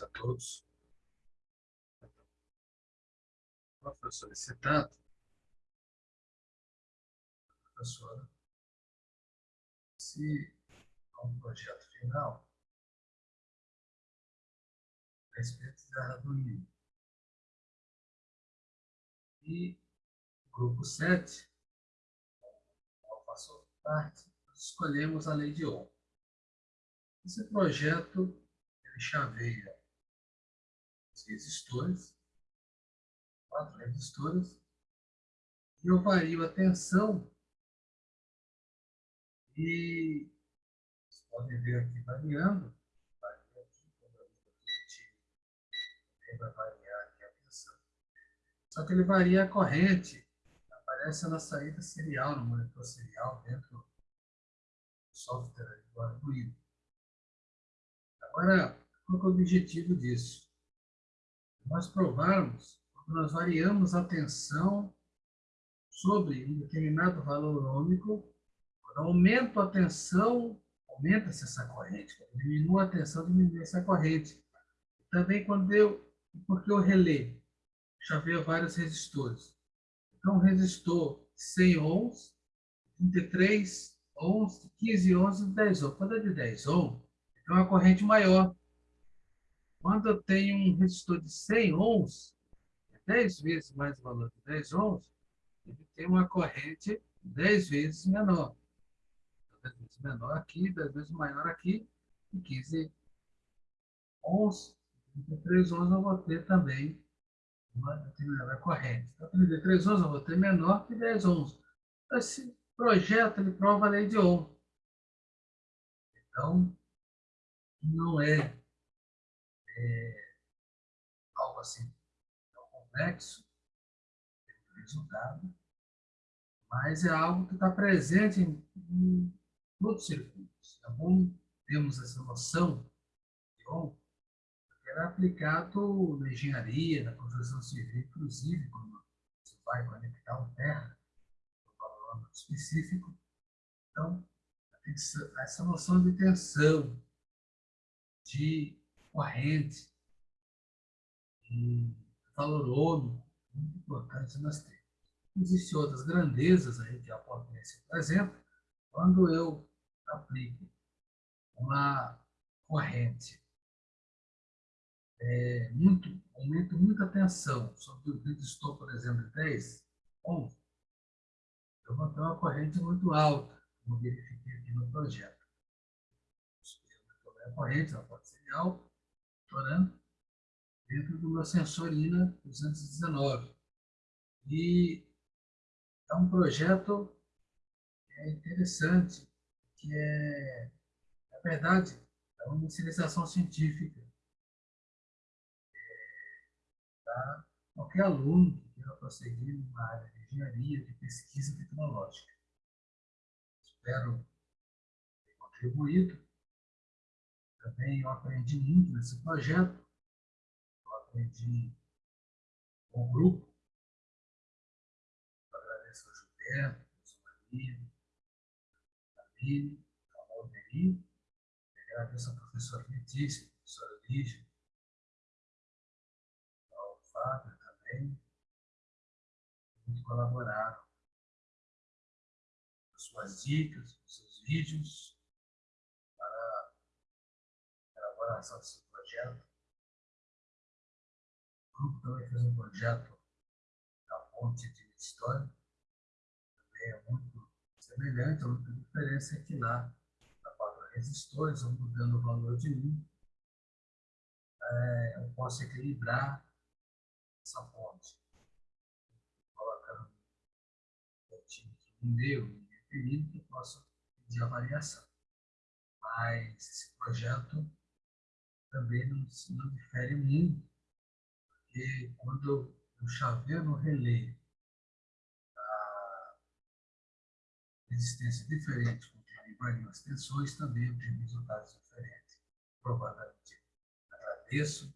a todos. Professor solicitado, professora, se há um projeto final, a respeito da do INE. E grupo 7, eu faço parte, escolhemos a lei de ON. Esse projeto ele chaveia resistores, quatro resistores, e eu vario a tensão e vocês podem ver aqui variando, varia aqui, quando a também vai variar aqui a tensão. Só que ele varia a corrente, aparece na saída serial, no monitor serial, dentro do software do Arduino. Agora, qual é o objetivo disso? Nós provarmos, quando nós variamos a tensão sobre um determinado valor ômico, quando aumento a tensão, aumenta-se essa corrente. Quando diminui a tensão, diminui essa corrente. Também quando eu, porque o relé chaveia vários resistores. Então, resistor 100 ohms, 33 ohms, 15 ohms e 10 ohms. Quando é de 10 ohms, é uma corrente maior. Quando eu tenho um resistor de 100 ohms, 10 é vezes mais valor de 10 ohms, ele tem uma corrente 10 vezes menor. 10 vezes menor aqui, 10 vezes maior aqui, e 15 ohms, 33 ohms eu vou ter também uma determinada corrente. Então, 33 ohms eu vou ter menor que 10 ohms. Esse projeto ele prova a lei de Ohm. Então, não é, é algo assim tão complexo, resultado, mas é algo que está presente em, em todos os circuitos. É bom termos essa noção de bom, é aplicado na engenharia, na construção civil, inclusive, quando você vai conectar um terra, um valor específico. Então, essa noção de tensão, de corrente, de valor ômico, muito importante nós temos. Existem outras grandezas aí que a potência, por exemplo, quando eu aplico uma corrente, é, muito, aumento muita tensão sobre o resistor, por exemplo, de 10 ohms, eu vou ter uma corrente muito alta, como verifiquei aqui no projeto. A corrente, ela pode ser alta, dentro do meu sensor INA 219. E é um projeto é interessante, que é, na verdade, é uma inicialização científica. É, para qualquer aluno que queira prosseguir numa área de engenharia, de pesquisa tecnológica. Espero ter contribuído também eu aprendi muito nesse projeto. Aprendi com o grupo. Agradeço ao Gilberto, ao Maria, a Lili, a Valderi. Agradeço ao professor Letícia, ao professor Lígia, ao Fábio também. Muito colaboraram com suas dicas, com seus vídeos elaboração desse projeto. Grupo também fez um projeto da ponte de história, também é muito semelhante, a única diferença é que lá, na quatro resistores, eu mudando o valor de um, é, eu posso equilibrar essa ponte, colocando um pontinho aqui no meio, e que eu posso pedir a variação. Mas esse projeto também não, não difere muito, porque quando eu chaveio no relé a resistência diferente, conforme variam as tensões, também obtenho resultados diferentes. Provavelmente agradeço